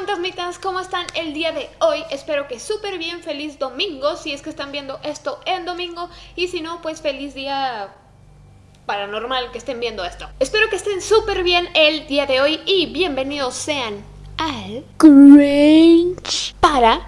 fantasmitas, ¿cómo están el día de hoy? Espero que súper bien, feliz domingo, si es que están viendo esto en domingo y si no, pues feliz día paranormal que estén viendo esto. Espero que estén súper bien el día de hoy y bienvenidos sean al Grinch para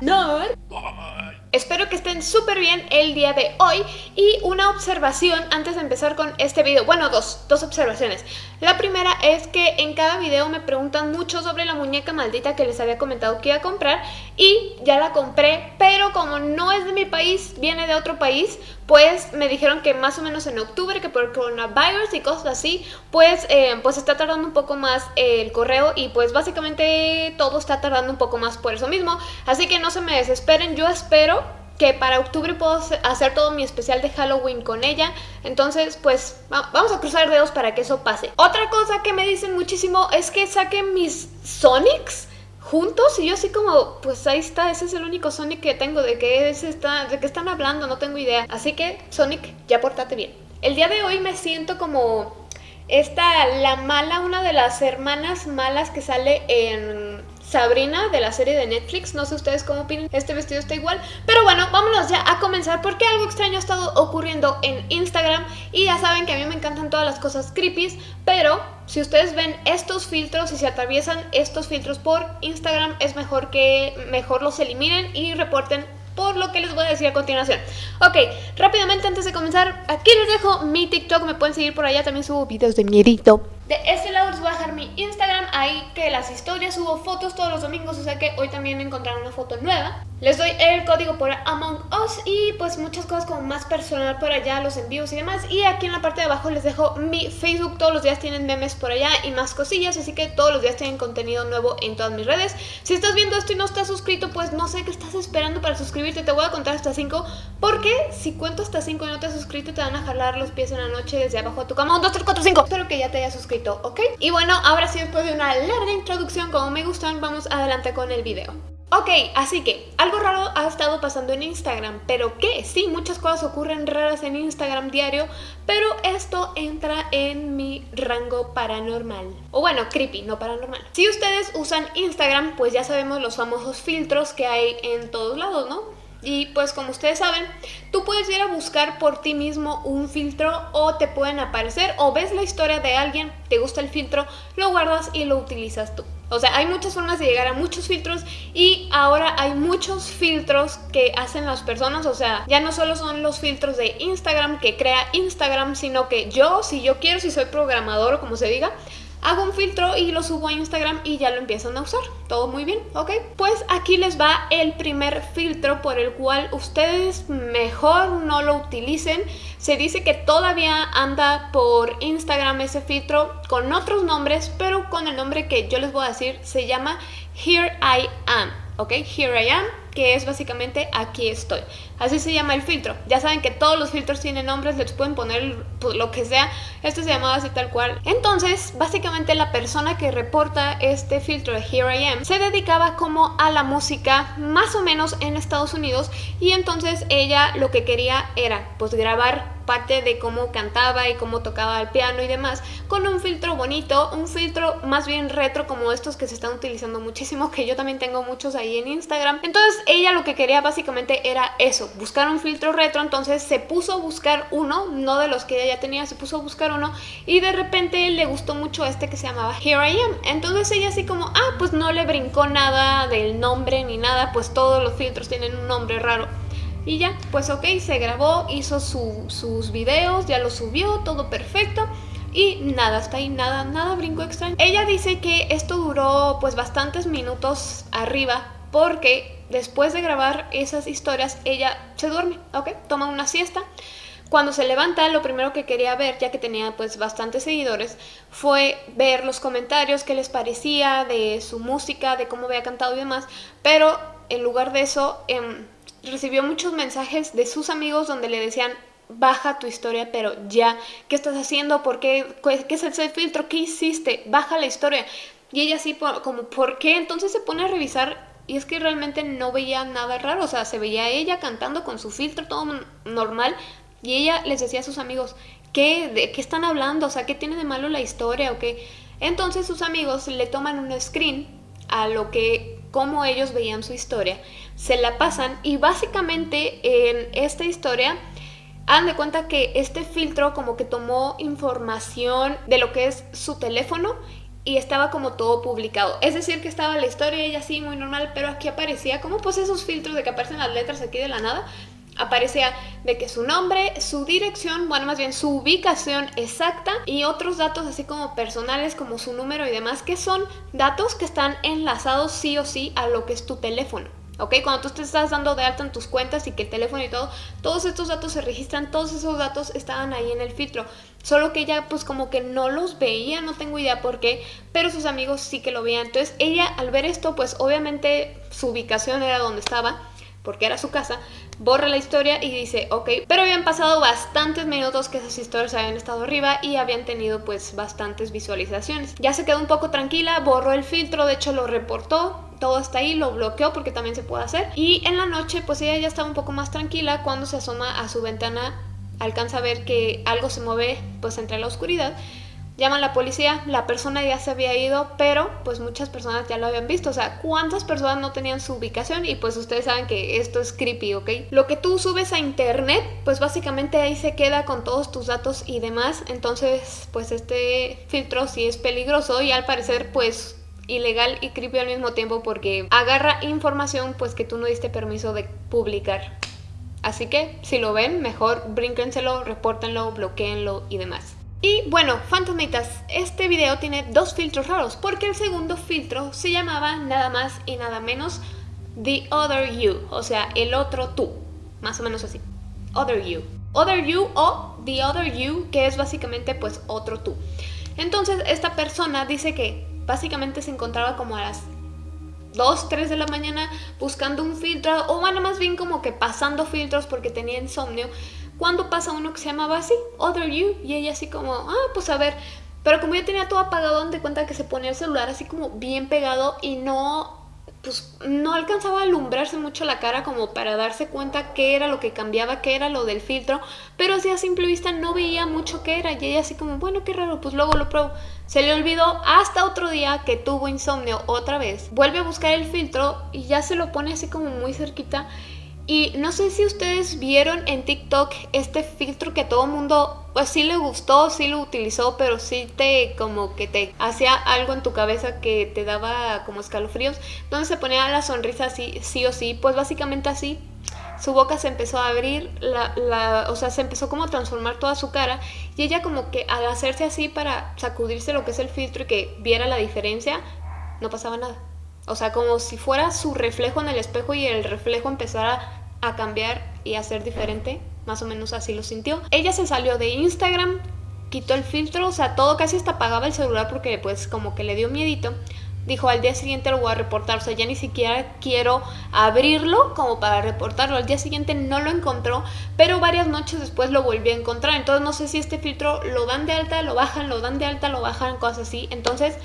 Espero que estén súper bien el día de hoy y una observación antes de empezar con este video, bueno dos, dos observaciones. La primera es que en cada video me preguntan mucho sobre la muñeca maldita que les había comentado que iba a comprar y ya la compré, pero como no es de mi país, viene de otro país, pues me dijeron que más o menos en octubre, que por coronavirus y cosas así, pues, eh, pues está tardando un poco más el correo y pues básicamente todo está tardando un poco más por eso mismo, así que no se me desesperen, yo espero que para octubre puedo hacer todo mi especial de Halloween con ella. Entonces, pues, vamos a cruzar dedos para que eso pase. Otra cosa que me dicen muchísimo es que saquen mis Sonics juntos y yo así como, pues ahí está, ese es el único Sonic que tengo, de qué están hablando, no tengo idea. Así que, Sonic, ya portate bien. El día de hoy me siento como esta, la mala, una de las hermanas malas que sale en Sabrina de la serie de Netflix. No sé ustedes cómo opinan, este vestido está igual. Pero bueno, vámonos ya a comenzar porque algo extraño ha estado ocurriendo en Instagram. Y ya saben que a mí me encantan todas las cosas creepy, pero si ustedes ven estos filtros y se atraviesan estos filtros por Instagram, es mejor que mejor los eliminen y reporten por lo que les voy a decir a continuación. Ok, rápidamente antes de comenzar, aquí les dejo mi TikTok, me pueden seguir por allá, también subo videos de miedito. De este lado les voy a dejar mi Instagram, ahí que las historias subo fotos todos los domingos, o sea que hoy también encontraron una foto nueva. Les doy el código por Among Us y pues muchas cosas como más personal por allá, los envíos y demás. Y aquí en la parte de abajo les dejo mi Facebook, todos los días tienen memes por allá y más cosillas, así que todos los días tienen contenido nuevo en todas mis redes. Si estás viendo esto y no estás suscrito, pues no sé qué estás esperando para suscribirte, te voy a contar hasta 5, porque si cuento hasta 5 y no te has suscrito, te van a jalar los pies en la noche desde abajo a tu cama. 1, 2, 3, 4, 5. Espero que ya te hayas suscrito ¿ok? Y bueno, ahora sí después de una larga introducción como me gustan, vamos adelante con el video. Ok, así que algo raro ha estado pasando en Instagram, pero ¿qué? Sí, muchas cosas ocurren raras en Instagram diario, pero esto entra en mi rango paranormal. O bueno, creepy, no paranormal. Si ustedes usan Instagram, pues ya sabemos los famosos filtros que hay en todos lados, ¿no? Y pues como ustedes saben, tú puedes ir a buscar por ti mismo un filtro o te pueden aparecer o ves la historia de alguien, te gusta el filtro, lo guardas y lo utilizas tú. O sea, hay muchas formas de llegar a muchos filtros y ahora hay muchos filtros que hacen las personas, o sea, ya no solo son los filtros de Instagram que crea Instagram, sino que yo, si yo quiero, si soy programador o como se diga, hago un filtro y lo subo a Instagram y ya lo empiezan a usar. Todo muy bien, ¿ok? Pues aquí les va el primer filtro por el cual ustedes mejor no lo utilicen. Se dice que todavía anda por Instagram ese filtro con otros nombres, pero con el nombre que yo les voy a decir se llama Here I Am, ¿ok? Here I Am que es básicamente aquí estoy. Así se llama el filtro. Ya saben que todos los filtros tienen nombres, les pueden poner pues, lo que sea. Este se llamaba así tal cual. Entonces, básicamente la persona que reporta este filtro de Here I Am se dedicaba como a la música más o menos en Estados Unidos y entonces ella lo que quería era pues grabar parte de cómo cantaba y cómo tocaba el piano y demás con un filtro bonito, un filtro más bien retro como estos que se están utilizando muchísimo que yo también tengo muchos ahí en Instagram. Entonces ella lo que quería básicamente era eso, buscar un filtro retro, entonces se puso a buscar uno, no de los que ella ya tenía, se puso a buscar uno y de repente le gustó mucho este que se llamaba Here I Am. Entonces ella así como, ah, pues no le brincó nada del nombre ni nada, pues todos los filtros tienen un nombre raro. Y ya, pues ok, se grabó, hizo sus videos, ya lo subió, todo perfecto. Y nada, hasta ahí nada, nada brinco extraño. Ella dice que esto duró pues bastantes minutos arriba porque después de grabar esas historias, ella se duerme, ¿ok? Toma una siesta. Cuando se levanta, lo primero que quería ver, ya que tenía pues bastantes seguidores, fue ver los comentarios, qué les parecía de su música, de cómo había cantado y demás. Pero en lugar de eso, em, recibió muchos mensajes de sus amigos donde le decían, baja tu historia, pero ya, ¿qué estás haciendo? ¿Por qué? ¿Qué es el filtro? ¿Qué hiciste? Baja la historia. Y ella así como, ¿por qué? Entonces se pone a revisar y es que realmente no veía nada raro, o sea, se veía ella cantando con su filtro todo normal y ella les decía a sus amigos, ¿qué, ¿de qué están hablando? O sea, ¿qué tiene de malo la historia o qué? Entonces sus amigos le toman un screen a lo que cómo ellos veían su historia, se la pasan y básicamente en esta historia Hagan de cuenta que este filtro como que tomó información de lo que es su teléfono y estaba como todo publicado. Es decir, que estaba la historia y así muy normal, pero aquí aparecía como pues esos filtros de que aparecen las letras aquí de la nada. Aparecía de que su nombre, su dirección, bueno más bien su ubicación exacta y otros datos así como personales como su número y demás que son datos que están enlazados sí o sí a lo que es tu teléfono. ¿ok? Cuando tú te estás dando de alta en tus cuentas y que el teléfono y todo, todos estos datos se registran, todos esos datos estaban ahí en el filtro. Solo que ella pues como que no los veía, no tengo idea por qué, pero sus amigos sí que lo veían. Entonces ella al ver esto pues obviamente su ubicación era donde estaba porque era su casa, borra la historia y dice, ok, pero habían pasado bastantes minutos que esas historias habían estado arriba y habían tenido pues bastantes visualizaciones. Ya se quedó un poco tranquila, borró el filtro, de hecho lo reportó, todo está ahí, lo bloqueó porque también se puede hacer. Y en la noche pues ella ya estaba un poco más tranquila cuando se asoma a su ventana, alcanza a ver que algo se mueve pues entre la oscuridad Llaman a la policía, la persona ya se había ido, pero pues muchas personas ya lo habían visto. O sea, ¿cuántas personas no tenían su ubicación? Y pues ustedes saben que esto es creepy, ¿ok? Lo que tú subes a internet, pues básicamente ahí se queda con todos tus datos y demás. Entonces, pues este filtro sí es peligroso y al parecer pues ilegal y creepy al mismo tiempo porque agarra información pues que tú no diste permiso de publicar. Así que si lo ven, mejor brínquenselo, repórtenlo, bloqueenlo y demás. Y bueno, fantasmitas, este video tiene dos filtros raros porque el segundo filtro se llamaba nada más y nada menos The Other You, o sea, el otro tú, más o menos así, Other You. Other You o The Other You, que es básicamente pues otro tú. Entonces esta persona dice que básicamente se encontraba como a las 2, 3 de la mañana buscando un filtro o bueno, más bien como que pasando filtros porque tenía insomnio cuando pasa uno que se llamaba así, Other You, y ella así como, ah, pues a ver, pero como yo tenía todo apagado, de cuenta que se ponía el celular así como bien pegado y no, pues no alcanzaba a alumbrarse mucho la cara como para darse cuenta qué era lo que cambiaba, qué era lo del filtro, pero así a simple vista no veía mucho qué era y ella así como, bueno, qué raro, pues luego lo pruebo. Se le olvidó hasta otro día que tuvo insomnio otra vez, vuelve a buscar el filtro y ya se lo pone así como muy cerquita y no sé si ustedes vieron en TikTok este filtro que todo mundo, pues sí le gustó, sí lo utilizó, pero sí te como que te hacía algo en tu cabeza que te daba como escalofríos, donde se ponía la sonrisa así, sí o sí, pues básicamente así. Su boca se empezó a abrir, la, la, o sea, se empezó como a transformar toda su cara y ella como que al hacerse así para sacudirse lo que es el filtro y que viera la diferencia, no pasaba nada. O sea, como si fuera su reflejo en el espejo y el reflejo empezara a cambiar y a ser diferente. Más o menos así lo sintió. Ella se salió de Instagram, quitó el filtro, o sea, todo casi hasta apagaba el celular porque pues como que le dio miedito. Dijo, al día siguiente lo voy a reportar, o sea, ya ni siquiera quiero abrirlo como para reportarlo. Al día siguiente no lo encontró, pero varias noches después lo volví a encontrar. Entonces no sé si este filtro lo dan de alta, lo bajan, lo dan de alta, lo bajan, cosas así. Entonces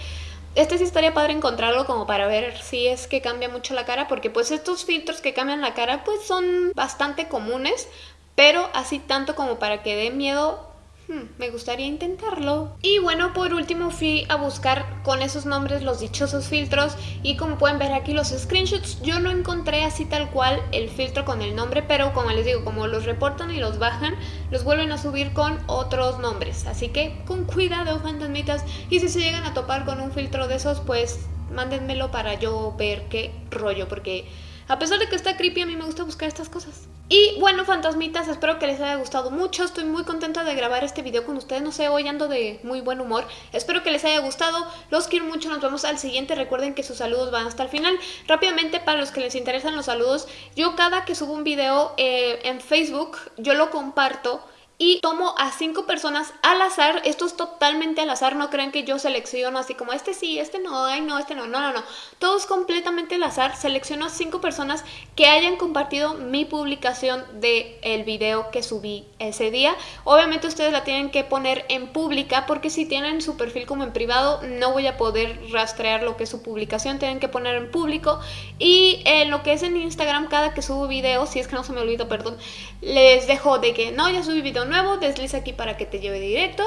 este sí estaría padre encontrarlo como para ver si es que cambia mucho la cara, porque pues estos filtros que cambian la cara pues son bastante comunes, pero así tanto como para que dé miedo Hmm, me gustaría intentarlo. Y bueno, por último fui a buscar con esos nombres los dichosos filtros y como pueden ver aquí los screenshots, yo no encontré así tal cual el filtro con el nombre, pero como les digo, como los reportan y los bajan, los vuelven a subir con otros nombres. Así que con cuidado, fantasmitas, y si se llegan a topar con un filtro de esos, pues mándenmelo para yo ver qué rollo, porque a pesar de que está creepy, a mí me gusta buscar estas cosas. Y bueno, fantasmitas, espero que les haya gustado mucho. Estoy muy contenta de grabar este video con ustedes. No sé, hoy ando de muy buen humor. Espero que les haya gustado. Los quiero mucho. Nos vemos al siguiente. Recuerden que sus saludos van hasta el final. Rápidamente, para los que les interesan los saludos, yo cada que subo un video eh, en Facebook, yo lo comparto y tomo a cinco personas al azar, esto es totalmente al azar, no crean que yo selecciono así como este sí, este no, ay no, este no, no, no, no, todo es completamente al azar, selecciono a cinco personas que hayan compartido mi publicación del el video que subí ese día, obviamente ustedes la tienen que poner en pública porque si tienen su perfil como en privado no voy a poder rastrear lo que es su publicación, tienen que poner en público. Y en lo que es en Instagram cada que subo video, si es que no se me olvidó, perdón, les dejo de que no, ya subí video nuevo, desliza aquí para que te lleve directo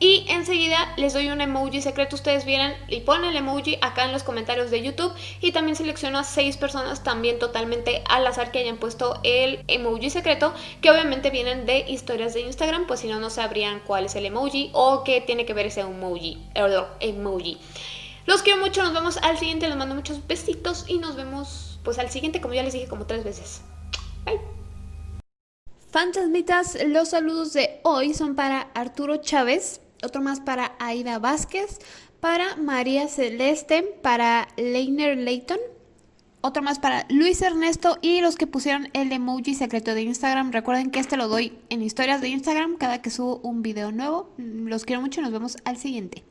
Y enseguida les doy un emoji secreto, ustedes vienen y ponen el emoji acá en los comentarios de YouTube y también selecciono a 6 personas también totalmente al azar que hayan puesto el emoji secreto que obviamente vienen de historias de Instagram, pues si no, no sabrían cuál es el emoji o qué tiene que ver ese emoji. emoji. Los quiero mucho, nos vemos al siguiente, les mando muchos besitos y nos vemos pues al siguiente como ya les dije como tres veces. Bye. Fantasmitas, los saludos de hoy son para Arturo Chávez, otro más para Aida Vázquez, para María Celeste, para Leiner Leighton, otro más para Luis Ernesto y los que pusieron el emoji secreto de Instagram. Recuerden que este lo doy en historias de Instagram cada que subo un video nuevo. Los quiero mucho y nos vemos al siguiente.